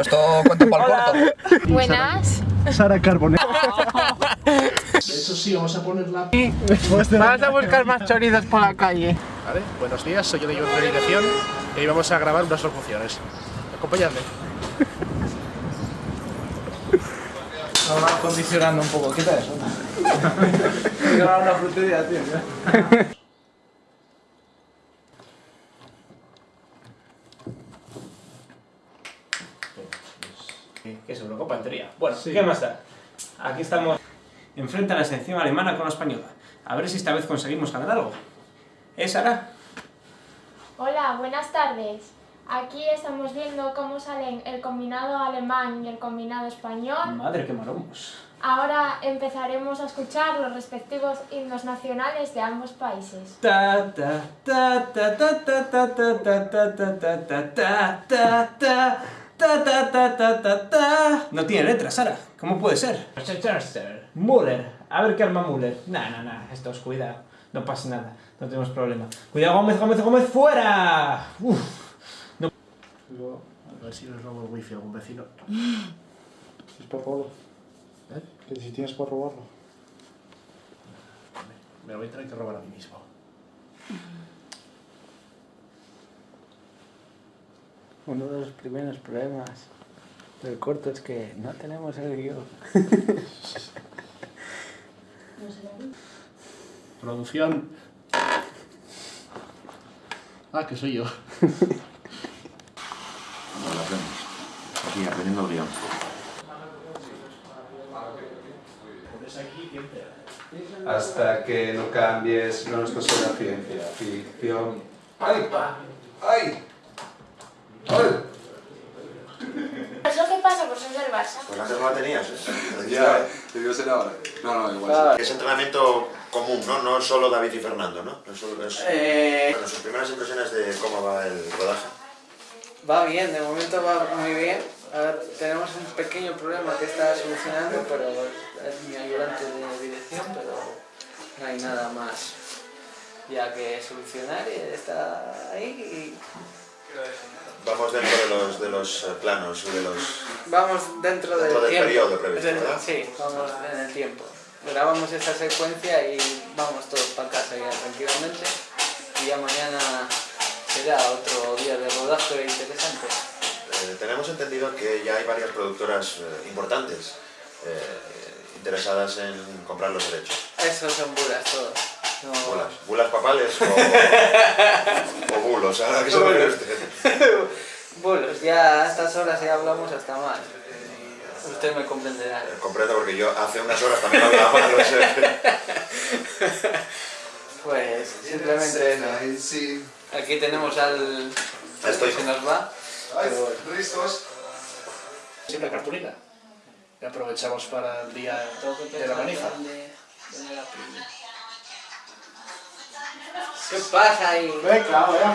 Esto cuento para el corto. Buenas. Sara Carbone. De hecho, sí, vamos a ponerla. Vamos a buscar más chorizos por la calle. Vale, buenos días, soy yo de de Dirección y hoy vamos a grabar unas locuciones. Acompañadme. Estaba condicionando un poco. Quita eso. He grabado una frutería, tío. Que es Eurocopa en teoría. Bueno, ¿qué más da? Aquí estamos enfrente a la selección alemana con la española. A ver si esta vez conseguimos ganar algo. ¿Eh, Sara? Hola, buenas tardes. Aquí estamos viendo cómo salen el combinado alemán y el combinado español. Madre, qué maromos. Ahora empezaremos a escuchar los respectivos himnos nacionales de ambos países. No tiene letra, Sara. ¿Cómo puede ser? Muller, A ver qué arma Muller. Nah, nah, nah. Estos, cuidado. No pasa nada. No tenemos problema. Cuidado, Gómez, Gómez, Gómez, fuera. Uf. A ver si nos robo el wifi a algún vecino. Es para robarlo. ¿Eh? Que si tienes para robarlo. Me lo voy a tener que robar a mí mismo. Uno de los primeros problemas del corto es que no tenemos el guion. Producción. Ah, que soy yo. Aquí, aprendiendo guion. Hasta que no cambies, no de la ciencia ficción. ¡Ay! ¡Ay! ¡Ay! ¿Eso qué pasa por ser del Barça? Pues antes no la tenías, ¿eh? Ya, debió ser ahora. No, no, igual. Es entrenamiento común, ¿no? No solo David y Fernando, ¿no? No solo es... Eh, Bueno, sus primeras impresiones de cómo va el rodaje. va bien, de momento va muy bien. A ver, tenemos un pequeño problema que está solucionando, pero es mi ayudante de dirección, pero no hay nada más ya que solucionar y está ahí y Vamos dentro de los, de los eh, planos, de los... vamos dentro del Dentro del tiempo. periodo previsto. Sí, vamos en el tiempo. Grabamos esta secuencia y vamos todos para casa ya tranquilamente y ya mañana será otro día de rodaje interesante. Eh, tenemos entendido que ya hay varias productoras eh, importantes eh, interesadas en comprar los derechos. Esos son bulas todos. No- Bulas, bulas papales o, o bulos, ahora que se refiere usted. Bulos, ya a estas horas ya hablamos hasta mal. Usted me comprenderá. Eh, Comprendo porque yo hace unas horas también hablaba mal, no sé. Pues simplemente. Aquí tenemos al... Estoy. Se nos va. pero bueno. ¿Listos? Siempre cartulina. Y aprovechamos para el día de la manija. ¿Qué pasa ahí?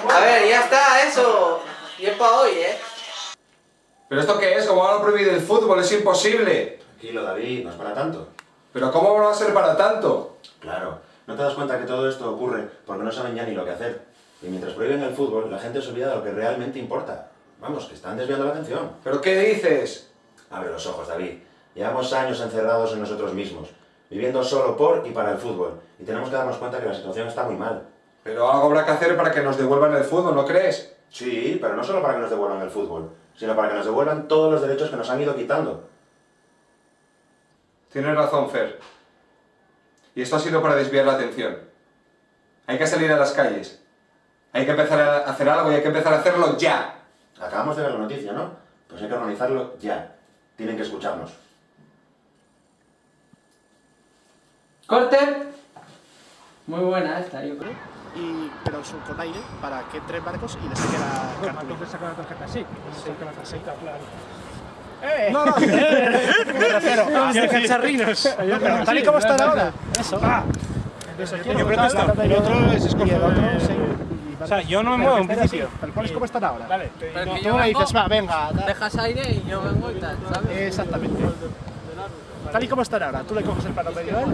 A ver, ya está eso. Y es para hoy, ¿eh? ¿Pero esto qué es? ¿Cómo van a prohibir el fútbol? Es imposible. Tranquilo, David, no es para tanto. ¿Pero cómo va a ser para tanto? Claro, ¿no te das cuenta que todo esto ocurre porque no saben ya ni lo que hacer? Y mientras prohíben el fútbol, la gente se olvida de lo que realmente importa. Vamos, que están desviando la atención. ¿Pero qué dices? Abre los ojos, David. Llevamos años encerrados en nosotros mismos, viviendo solo por y para el fútbol. Y tenemos que darnos cuenta que la situación está muy mal. Pero algo habrá que hacer para que nos devuelvan el fútbol, ¿no crees? Sí, pero no solo para que nos devuelvan el fútbol, sino para que nos devuelvan todos los derechos que nos han ido quitando. Tienes razón, Fer. Y esto ha sido para desviar la atención. Hay que salir a las calles. Hay que empezar a hacer algo y hay que empezar a hacerlo ya. Acabamos de ver la noticia, ¿no? Pues hay que organizarlo ya. Tienen que escucharnos. ¡Corte! Muy buena esta, yo creo. Y, pero su- con aire para que entren barcos y les saque la cartulina. sacar la tarjeta, sí. Saque la tarjeta, claro. ¡Eh! No, no, me refiero a ¡Qué cacharrinos! Pero tal y como están ahora. Eso. Eso, yo creo que está. El otro es escogido. O sea, yo no me muevo en principio. Tal cual es como están ahora. Vale. Tú me dices, va, venga. dejas aire y yo vengo y tal, ¿sabes? Exactamente. Tal y como están ahora. Tú le coges el plano medio a él,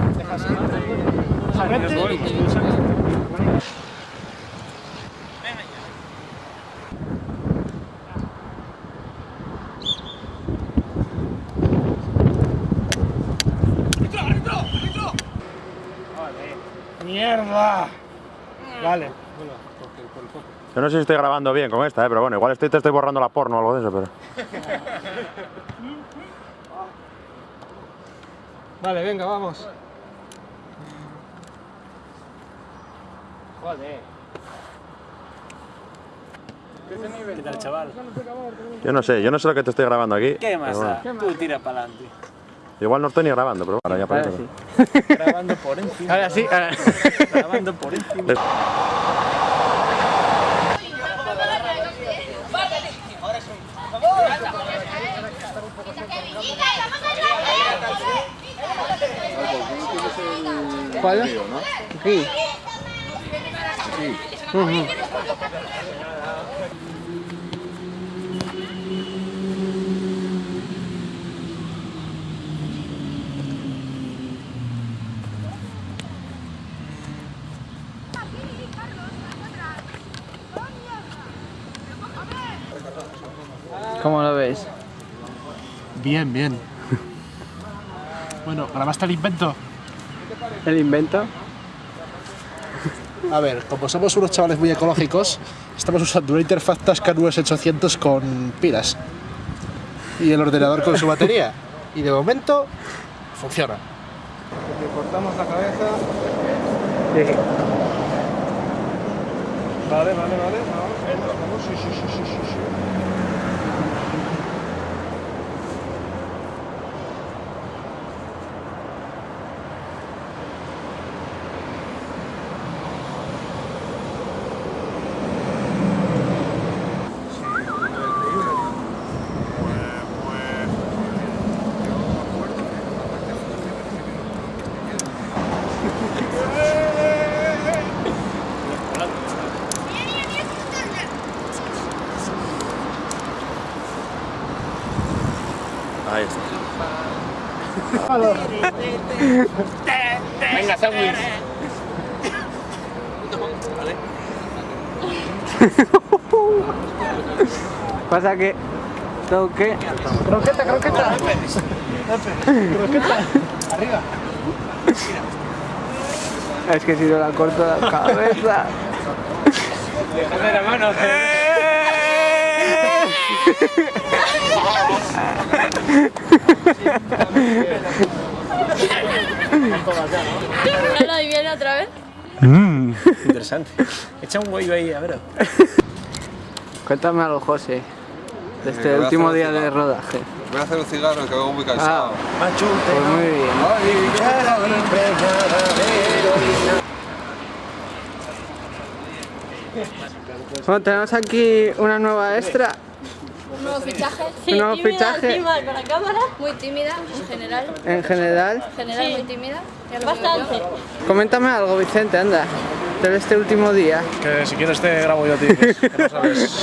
¡Mierda! Vale, bueno. Yo no sé si estoy grabando bien con esta, ¿eh? pero bueno, igual estoy, te estoy borrando la porno o algo de eso, pero... vale, venga, vamos. ¿Qué tal, chaval? Yo no sé, yo no sé lo que te estoy grabando aquí. ¿Qué más da? bueno. Tú tira para adelante. Igual no estoy ni grabando, pero ahora ya parece. Grabando por encima. Ahora sí, ahora. Grabando por encima. ¿Cuál? Aquí. ¿Cómo lo veis? Bien, bien. Bueno, ¿grabaste el invento? ¿El invento? A ver, como somos unos chavales muy ecológicos, estamos usando una interfaz Tascam US 800 con pilas. Y el ordenador con su batería. Y de momento, funciona. Le cortamos la cabeza. Vale, vale, vale. Vamos, vamos, sí, sí, sí, sí, sí, Venga, sándwich. Pasa que tengo que... Croqueta, croqueta. croqueta. Arriba. Es que si no la corto la cabeza... Déjame la mano. ¿No lo viene otra vez? Interesante. Echa un huevo ahí, a ver. Cuéntame algo, José. De este último día de rodaje. Voy a hacer un cigarro que vengo muy Ah, cansado. pues muy bien. Bueno, tenemos aquí una nueva extra. ¿Un nuevo fichaje? Un nuevo fichaje. con la cámara. Muy tímida, en general. En general. En general, muy tímida. Bastante. Coméntame algo, Vicente, anda. De este último día. Que si quieres te grabo yo a ti, que no sabes.